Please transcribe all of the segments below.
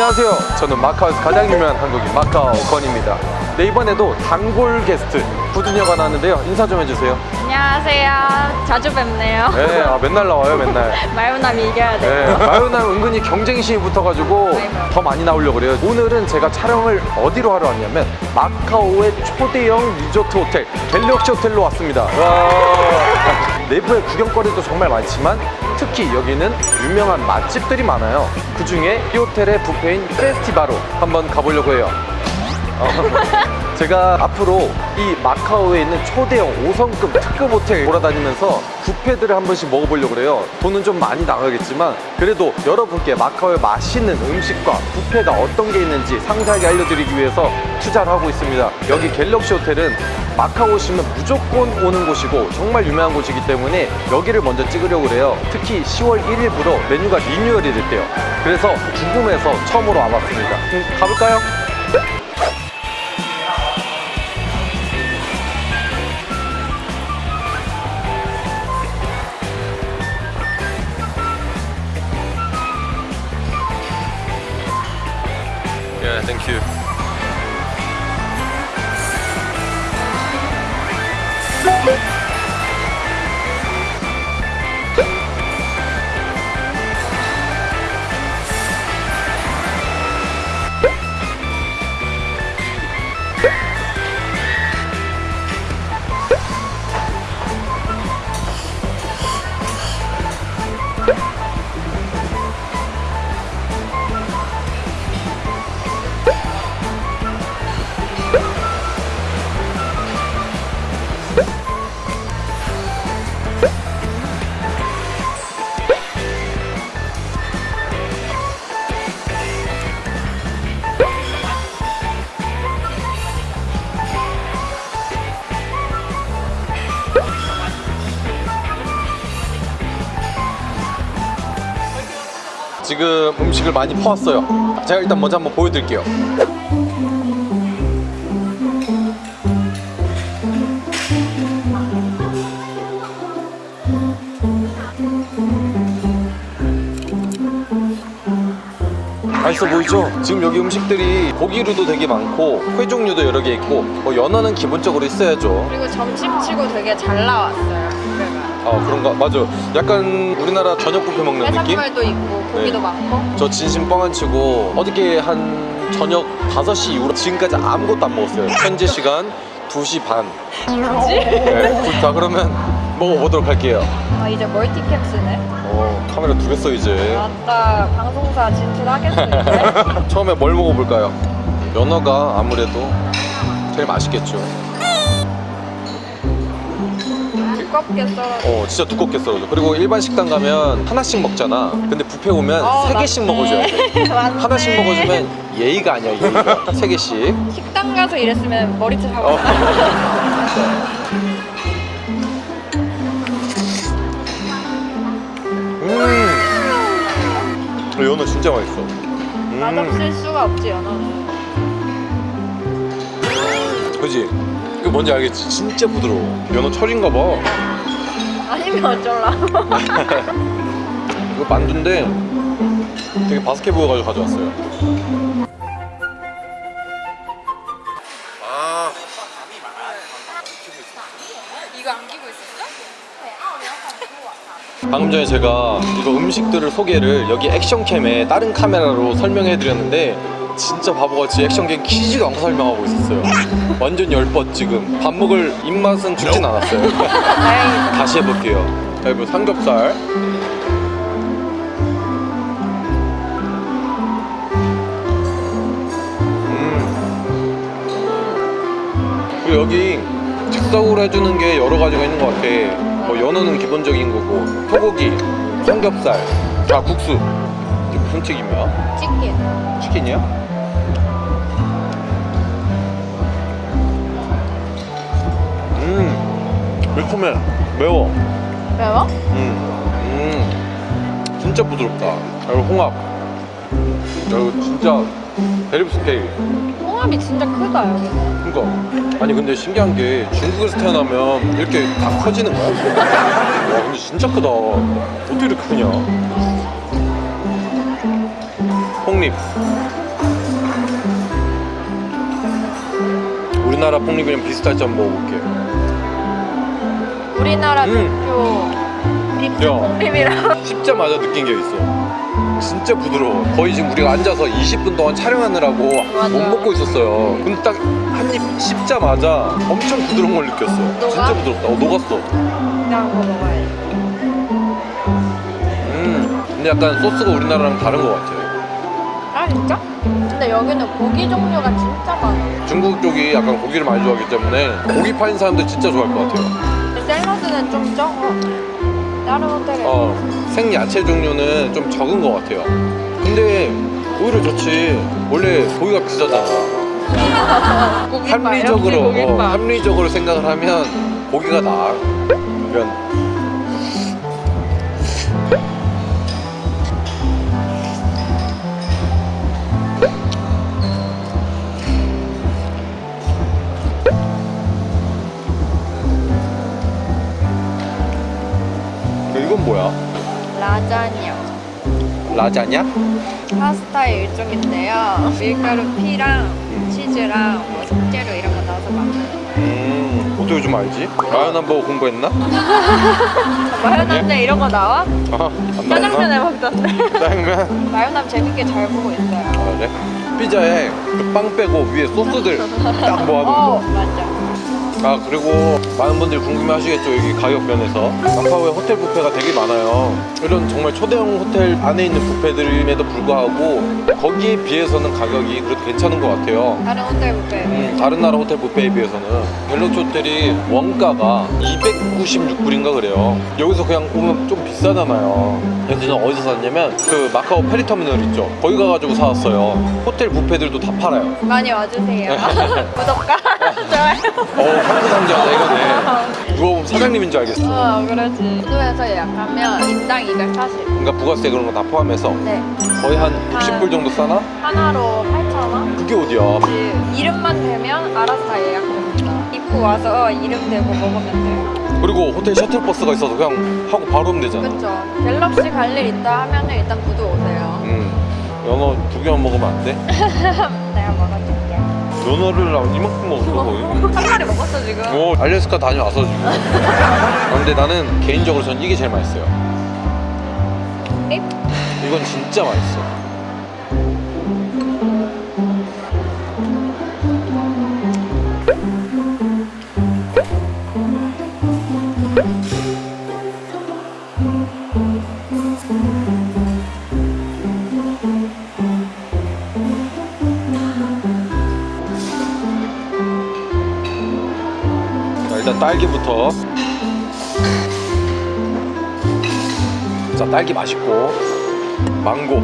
안녕하세요. 저는 마카오에서 가장 유명한 한국인 마카오 건입니다. 네, 이번에도 단골 게스트 구준이가 나왔는데요. 인사 좀 해주세요. 안녕하세요. 자주 뵙네요. 네, 아, 맨날 나와요, 맨날. 마요남이 이겨야 돼요. 네, 마요남 은근히 경쟁심이 붙어가지고 아이고. 더 많이 나오려고 그래요. 오늘은 제가 촬영을 어디로 하러 왔냐면 마카오의 초대형 리조트 호텔 갤럭시 호텔로 왔습니다. 와. 내부에 구경거리도 정말 많지만 특히 여기는 유명한 맛집들이 많아요. 그 중에 이 호텔의 뷔페인 페스티바로 한번 가보려고 해요. 어, 제가 앞으로 이 마카오에 있는 초대형 5성급 특급 호텔 돌아다니면서 뷔페들을 한 번씩 먹어보려고 그래요. 돈은 좀 많이 나가겠지만 그래도 여러분께 마카오의 맛있는 음식과 뷔페가 어떤 게 있는지 상세하게 알려드리기 위해서 투자를 하고 있습니다. 여기 갤럭시 호텔은 마카오 오시면 무조건 오는 곳이고 정말 유명한 곳이기 때문에 여기를 먼저 찍으려고 그래요. 특히 10월 1일부터 메뉴가 리뉴얼이 됐대요. 그래서 궁금해서 처음으로 와봤습니다. 음, 가볼까요? 지금 음식을 많이 퍼왔어요. 제가 일단 먼저 한번 보여드릴게요. 맛있어 보이죠? 지금 여기 음식들이 고기류도 되게 많고 회 종류도 여러 개 있고 뭐 연어는 기본적으로 있어야죠. 그리고 점심치고 되게 잘 나왔어요. 뷔페가. 아 그런가? 맞아. 약간 우리나라 저녁 뷔페 먹는 느낌? 해산물도 있고 고기도 네. 많고. 저 진심 뻥 안 치고 어저께 한 저녁 5시 이후로 지금까지 아무것도 안 먹었어요 현재 시간 2시 반 뭐지? 네, 자 그러면 먹어보도록 할게요 아 이제 멀티캡스네. 어, 카메라 두 개 써 이제 아따 방송사 진출하겠는데. 처음에 뭘 먹어볼까요? 연어가 아무래도 제일 맛있겠죠 두껍게 썰어. 어 진짜 두껍게 썰어줘 그리고 일반 식당 가면 하나씩 먹잖아 근데 뷔페 오면 어, 세 개씩. 먹어줘야 돼. 하나씩 먹어주면 예의가 아니야 예의가 세 개씩 식당 가서 이랬으면 머리채 하고. 어. 음. 연어 진짜 맛있어. 음. 맛없을 수가 없지 연어는. 그지? 이거 뭔지 알겠지? 진짜 부드러워. 연어 철인가 봐. 아니면 어쩔라. 이거 만두인데 되게 바삭해 보여가지고 가져왔어요. 아, 이거 안기고 있었어? 방금 전에 제가 이거 음식들을 소개를 여기 액션캠에 다른 카메라로 설명해 드렸는데 진짜 바보같이 액션캠 키지도 않고 설명하고 있었어요 완전 열뻗 지금 밥 먹을 입맛은 죽진 않았어요. 다시 해볼게요 자 이거 삼겹살 음. 그리고 여기 즉석으로 해주는 게 여러 가지가 있는 것 같아 뭐 연어는 기본적인 거고 소고기, 삼겹살, 자 국수 이게 무슨 튀김이야? 치킨. 치킨이야? 매콤해 매워 매워? 음, 음, 진짜 부드럽다. 그리고 홍합. 그리고 진짜 대립 스테이크. 홍합이 진짜 크다 여기. 그니까. 아니 근데 신기한 게 중국에서 태어나면 이렇게 다 커지는 거야? 와 근데 진짜 크다. 어떻게 이렇게 크냐? 폭립. 우리나라 폭립이랑 비슷할지 한번 먹어볼게. 우리나라 음. 대표 야. 빅스콩립이랑 씹자마자 느낀 게 있어. 진짜 부드러워. 거의 지금 우리가 앉아서 20분 동안 촬영하느라고 맞아. 못 먹고 있었어요. 근데 딱 한 입 씹자마자 엄청 부드러운 걸 느꼈어. 녹아? 진짜 부드럽다. 어, 녹았어. 그냥 거 먹어야지. 음. 근데 약간 소스가 우리나라랑 다른 것 같아요. 아 진짜? 근데 여기는 고기 종류가 진짜 많아. 중국 쪽이 약간 고기를 많이 좋아하기 때문에 고기 파는 사람들 진짜 좋아할 것 같아요. 샐러드는 좀 적어. 다른 호텔에. 어, 생야채 종류는 좀 적은 것 같아요. 근데 오히려 좋지. 원래 고기가 비싸잖아. 합리적으로. 어, 합리적으로 생각을 하면 고기가 나아. 이런 뭐야? 라자냐. 라자냐? 파스타의 일종인데요. 밀가루 피랑 치즈랑 뭐 속재료 이런 거 넣어서 만드는. 음, 어떻게 좀 알지? 마요남 보고 공부했나? 마요남에 이런 거 나와? 아, 안 짜장면에? 먹던데. 짜장면? 마요남 재밌게 잘 보고 있어요. 아, 그래? 피자에 그빵 빼고 위에 소스들 딱 모아놓은 어, 거. 맞아. 아 그리고 많은 분들이 궁금해 하시겠죠 여기 가격 면에서. 마카오에 호텔 뷔페가 되게 많아요. 이런 정말 초대형 호텔 안에 있는 뷔페들임에도 불구하고 거기에 비해서는 가격이 그래도 괜찮은 것 같아요. 다른 호텔 뷔페. 음, 다른 나라 호텔 뷔페에 비해서는. 갤럭시 호텔이 원가가 296불인가 그래요. 여기서 그냥 오면 좀 비싸잖아요. 그래서 저는 어디서 샀냐면 그 마카오 페리터미널 있죠? 거기 가가지고 사왔어요. 호텔 뷔페들도 다 팔아요. 많이 와주세요. 구독과. 어 한국 상자다 이거네 누가 보면 사장님인 줄 알겠어 어, 그렇지. 구도에서 예약하면 인당 240. 그러니까 부가세 그런 거 다 포함해서 네. 거의 한 60불 정도 싸나? 하나로 8,000원? 그게 어디야 그 이름만 되면 알아서 다 예약됩니다. 입고 와서 이름 대고 먹으면 돼요. 그리고 호텔 셔틀버스가 있어서 그냥 하고 바로 오면 되잖아 그쵸. 갤럭시 갈 일 있다 하면은 일단 구도 오세요. 음 연어 두 개만 먹으면 안 돼? 내가 먹어줄게. 연어를 나 이만큼 먹었어 거의 한 마리 먹었어 지금. 오 알래스카 다녀와서 지금. 아, 근데 나는 개인적으로 전 이게 제일 맛있어요. 립? 이건 진짜 맛있어 일단 딸기부터. 자 딸기 맛있고. 망고.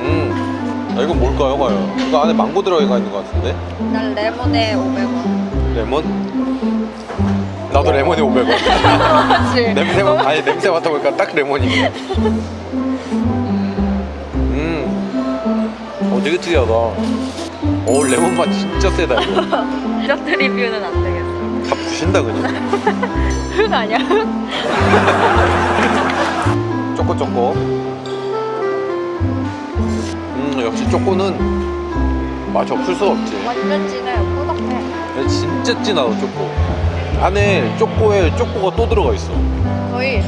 음음. 아, 이건 뭘까요 과연? 이거 안에 망고 들어가 있는 것 같은데? 난 레몬에 500원. 레몬? 나도 레몬에 500원. 그렇지. 냄새 맡 아니 냄새 맡아보니까 딱 레몬이네 음 어 되게 특이하다 오 레몬 맛 진짜 세다 이거 디저트 리뷰는 안 되겠어. 다 부신다 그냥 흙 아니야? 쪼꼬 쪼꼬 음 역시 쪼꼬는 맛이 없을 수가 없지 완전 진해. 꾸덕해. 진짜 진하다 쪼꼬 안에 쪼꼬에 쪼꼬가 또 들어가 있어 거의.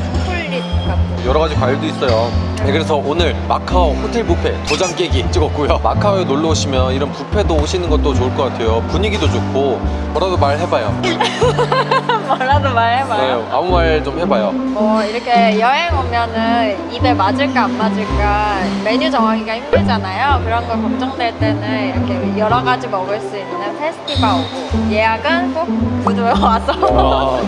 여러 가지 과일도 있어요. 네, 그래서 오늘 마카오 호텔 뷔페 도장 깨기 찍었고요. 마카오에 놀러 오시면 이런 뷔페도 오시는 것도 좋을 것 같아요. 분위기도 좋고 뭐라도 말해봐요 뭐라도 말해봐요. 네, 아무 말 좀 해봐요 뭐 이렇게 여행 오면은 입에 맞을까 안 맞을까 메뉴 정하기가 힘들잖아요. 그런 거 걱정될 때는 이렇게 여러 가지 먹을 수 있는 페스티벌 오고 예약은 꼭 구도에 와서 아,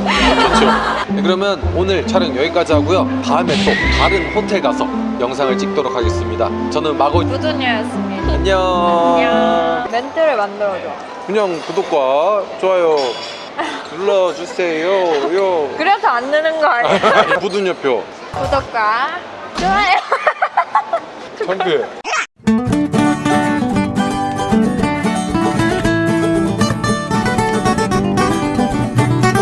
좋죠. 네, 그러면 오늘 촬영 여기까지 하고요. 다음에 또 다른 호텔 가서 영상을 찍도록 하겠습니다. 저는 마고 구두녀였습니다. 안녕. 안녕. 멘트를 만들어줘. 그냥 구독과 좋아요 눌러주세요. 요. 그래서 안 느는 거 아니야? 부둔여표. 구독과 좋아요. 창피해.